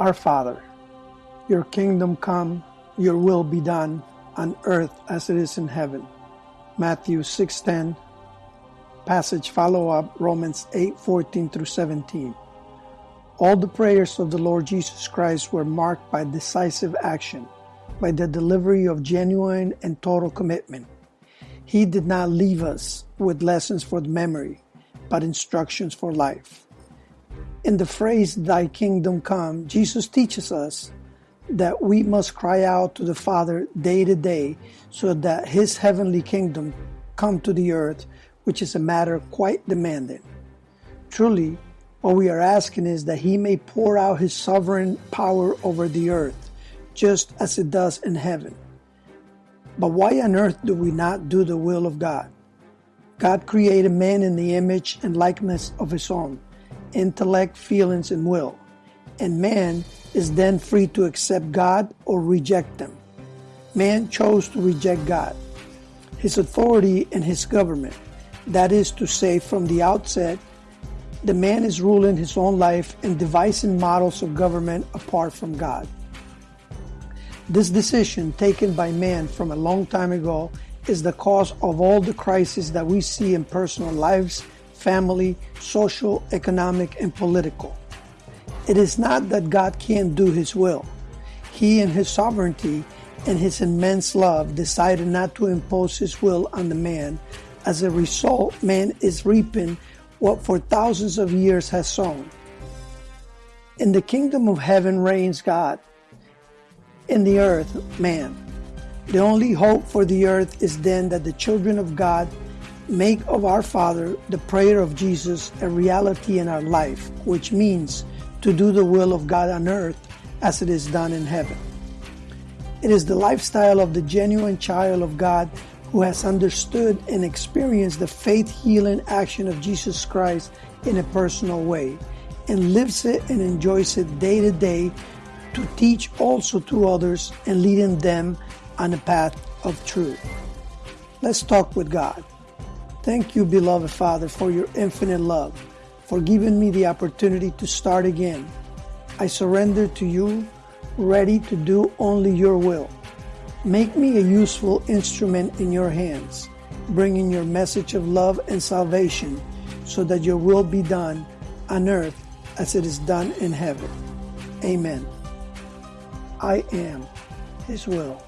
Our Father, your kingdom come, your will be done on earth as it is in heaven. Matthew 6:10 Passage follow up Romans 8:14 through 17. All the prayers of the Lord Jesus Christ were marked by decisive action, by the delivery of genuine and total commitment. He did not leave us with lessons for the memory, but instructions for life. In the phrase, Thy kingdom come, Jesus teaches us that we must cry out to the Father day to day so that His heavenly kingdom come to the earth, which is a matter quite demanding. Truly, what we are asking is that He may pour out His sovereign power over the earth, just as it does in heaven. But why on earth do we not do the will of God? God created man in the image and likeness of His own intellect, feelings, and will. And man is then free to accept God or reject them. Man chose to reject God, his authority, and his government. That is to say, from the outset, the man is ruling his own life and devising models of government apart from God. This decision taken by man from a long time ago is the cause of all the crises that we see in personal lives family, social, economic, and political. It is not that God can't do His will. He, in His sovereignty and His immense love, decided not to impose His will on the man. As a result, man is reaping what for thousands of years has sown. In the kingdom of heaven reigns God. In the earth, man. The only hope for the earth is then that the children of God make of our Father the prayer of Jesus a reality in our life, which means to do the will of God on earth as it is done in heaven. It is the lifestyle of the genuine child of God who has understood and experienced the faith healing action of Jesus Christ in a personal way and lives it and enjoys it day to day to teach also to others and leading them on the path of truth. Let's talk with God. Thank you, beloved Father, for your infinite love, for giving me the opportunity to start again. I surrender to you, ready to do only your will. Make me a useful instrument in your hands, bringing your message of love and salvation so that your will be done on earth as it is done in heaven. Amen. I am His will.